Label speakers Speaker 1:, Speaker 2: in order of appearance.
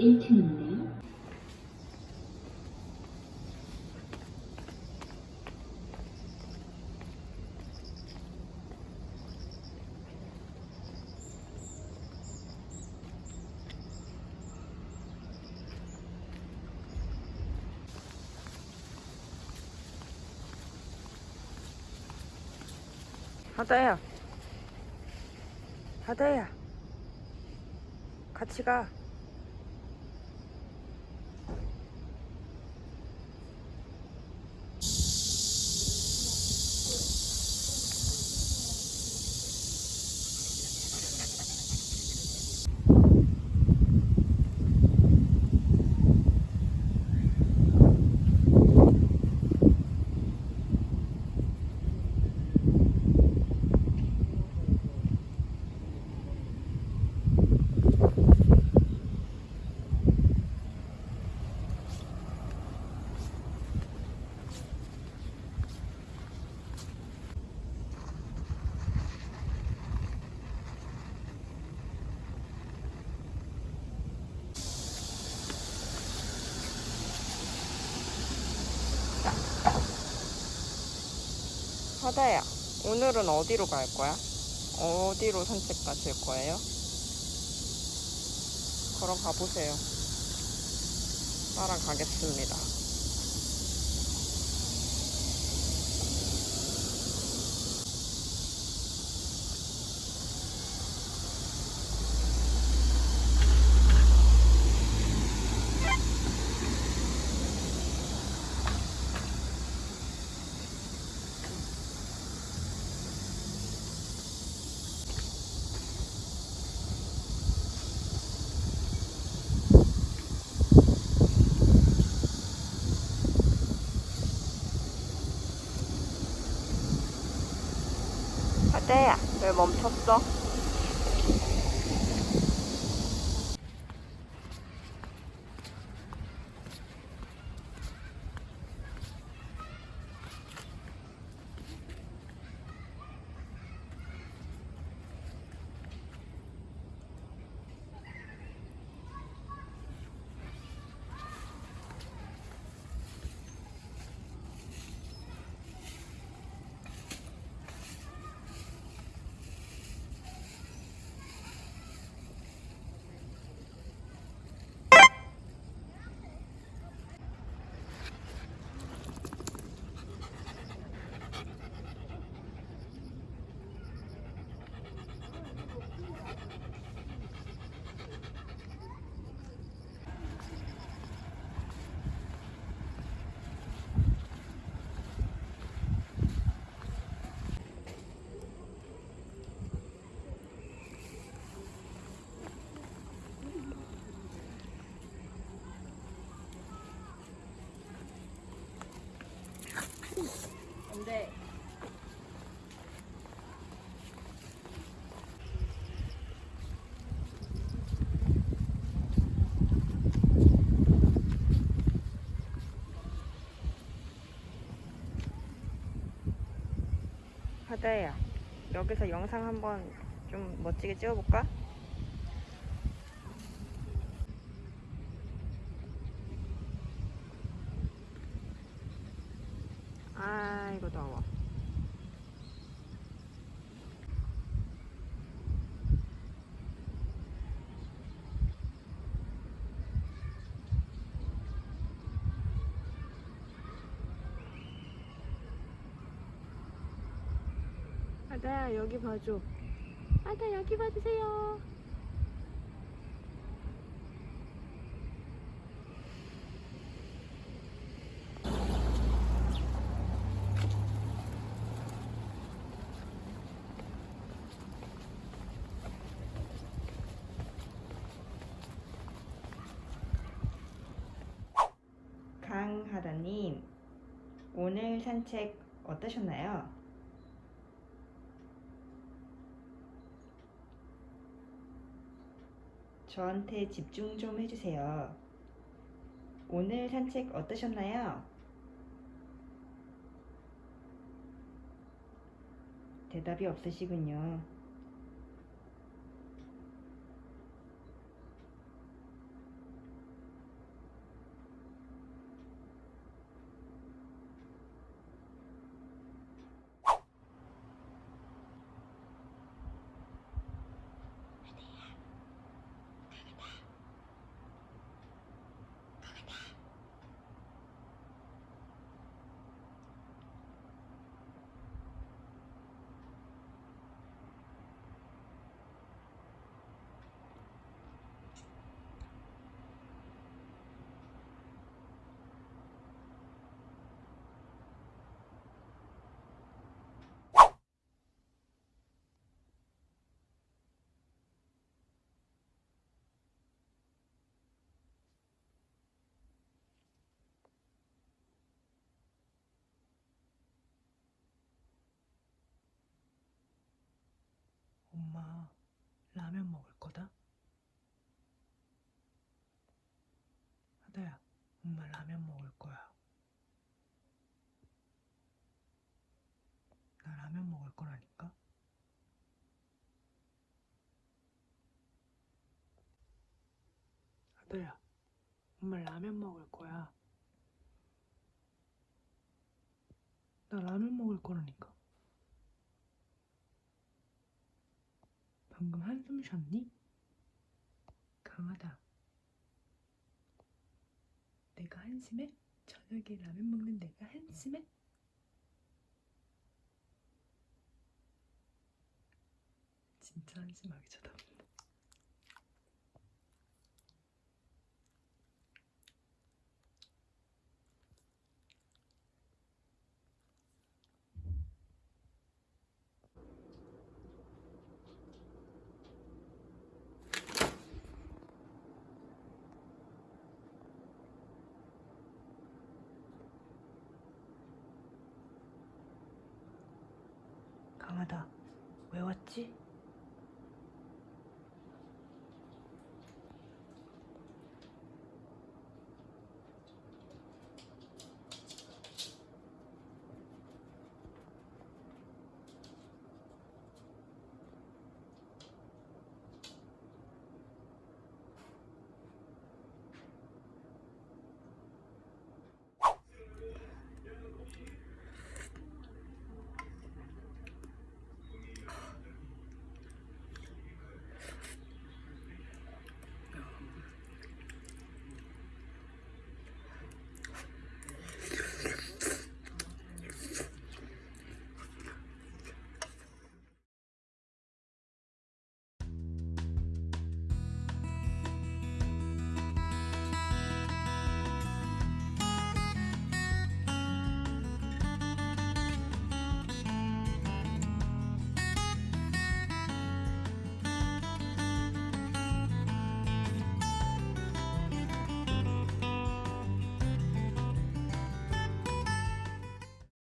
Speaker 1: 18
Speaker 2: 바다야. 바다야. 같이 가. 바다야. 오늘은 어디로 갈 거야? 어디로 산책 가실 거예요? 걸어가 보세요. 따라가겠습니다. 바다야, 왜 멈췄어? 근데 바다야 여기서 영상 한번 좀 멋지게 찍어볼까? 아이고 더워. 바다야 여기 봐줘. 바다 여기 봐주세요 강하다님, 오늘 산책 어떠셨나요? 저한테 집중 좀 해주세요. 오늘 산책 어떠셨나요? 대답이 없으시군요.
Speaker 3: 엄마, 라면 먹을 거다? 하다야, 엄마 라면 먹을 거야. 나 라면 먹을 거라니까? 하다야, 엄마 라면 먹을 거야. 나 라면 먹을 거라니까? 방금 한숨 쉬었니? 강하다. 내가 한심해? 저녁에 라면 먹는 내가 한심해? 진짜 한심하게 쳐다본다. 강하다. 왜 왔지?